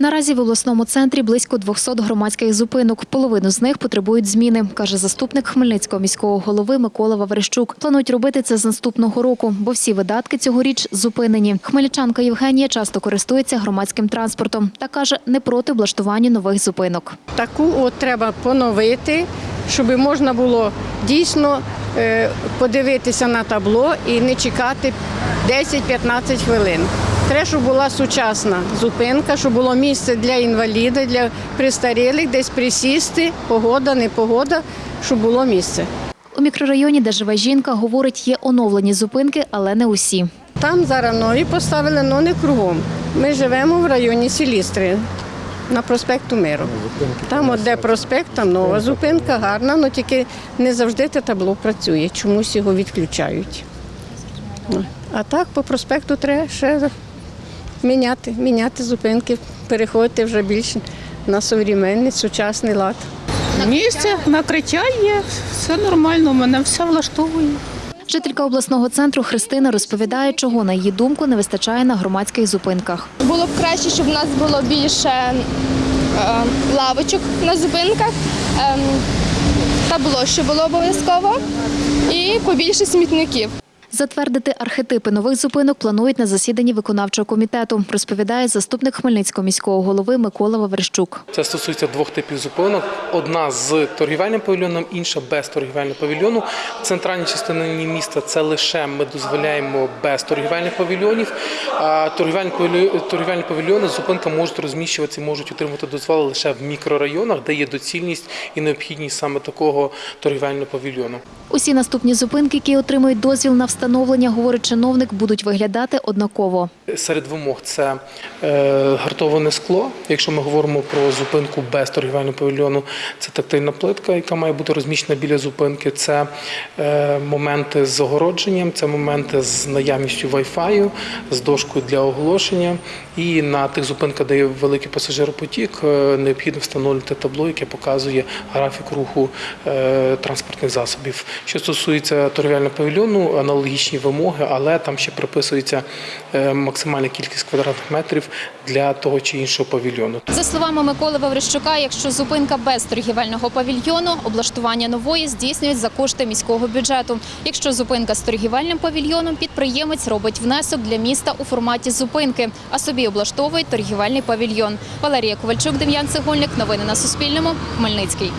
Наразі в обласному центрі близько 200 громадських зупинок. Половину з них потребують зміни, каже заступник Хмельницького міського голови Микола Ваврищук. Планують робити це з наступного року, бо всі видатки цьогоріч зупинені. Хмельничанка Євгенія часто користується громадським транспортом та каже, не проти облаштування нових зупинок. Таку от треба поновити, щоб можна було дійсно е, подивитися на табло і не чекати 10-15 хвилин. Треба, щоб була сучасна зупинка, щоб було місце для інваліда, для престарілих, десь присісти, погода, не погода, щоб було місце. У мікрорайоні, де живе жінка, говорить, є оновлені зупинки, але не усі. Там зараз нові поставили, але не кругом. Ми живемо в районі Сілістри на проспекту Миру. Там, от де проспект, там нова зупинка, гарна, але тільки не завжди те табло працює, чомусь його відключають. Ну, А так по проспекту треба ще міняти, міняти зупинки, переходити вже більше на современний, сучасний лад. Місце, накриття є, все нормально, мене все влаштовує. Жителька обласного центру Христина розповідає, чого, на її думку, не вистачає на громадських зупинках. Було б краще, щоб у нас було більше е, лавочок на зупинках, е, табло, що було обов'язково, і побільше смітників. Затвердити архетипи нових зупинок планують на засіданні виконавчого комітету, розповідає заступник Хмельницького міського голови Микола Ваврищук. Це стосується двох типів зупинок: одна з торгівельним павільйоном, інша без торгівельного павільйону. В центральній частині міста це лише ми дозволяємо без торгівельних павільйонів. А торгівельні павільйони, зупинка можуть розміщуватися, можуть отримати дозволи лише в мікрорайонах, де є доцільність і необхідність саме такого торгівельного павільйону. Усі наступні зупинки, які отримують дозвіл на встановлення, говорить чиновник, будуть виглядати однаково. Серед вимог це е, гартоване скло. Якщо ми говоримо про зупинку без торгівельного павільйону, це тактильна плитка, яка має бути розміщена біля зупинки. Це е, моменти з огородженням, це моменти з наявністю Wi-Fi, з дошкою для оголошення. І на тих зупинках, де є великий пасажиропотік, е, необхідно встановлювати табло, яке показує графік руху транспортних засобів. Що стосується торгівельного павільйону, аналогічні вимоги, але там ще приписується е, максимальна кількість квадратних метрів для того чи іншого павільйону. За словами Миколи Ваврищука, якщо зупинка без торгівельного павільйону, облаштування нової здійснюють за кошти міського бюджету. Якщо зупинка з торгівельним павільйоном, підприємець робить внесок для міста у форматі зупинки, а собі облаштовує торгівельний павільйон. Валерія Ковальчук, Дем'ян Цегольник. Новини на Суспільному. Хмельницький.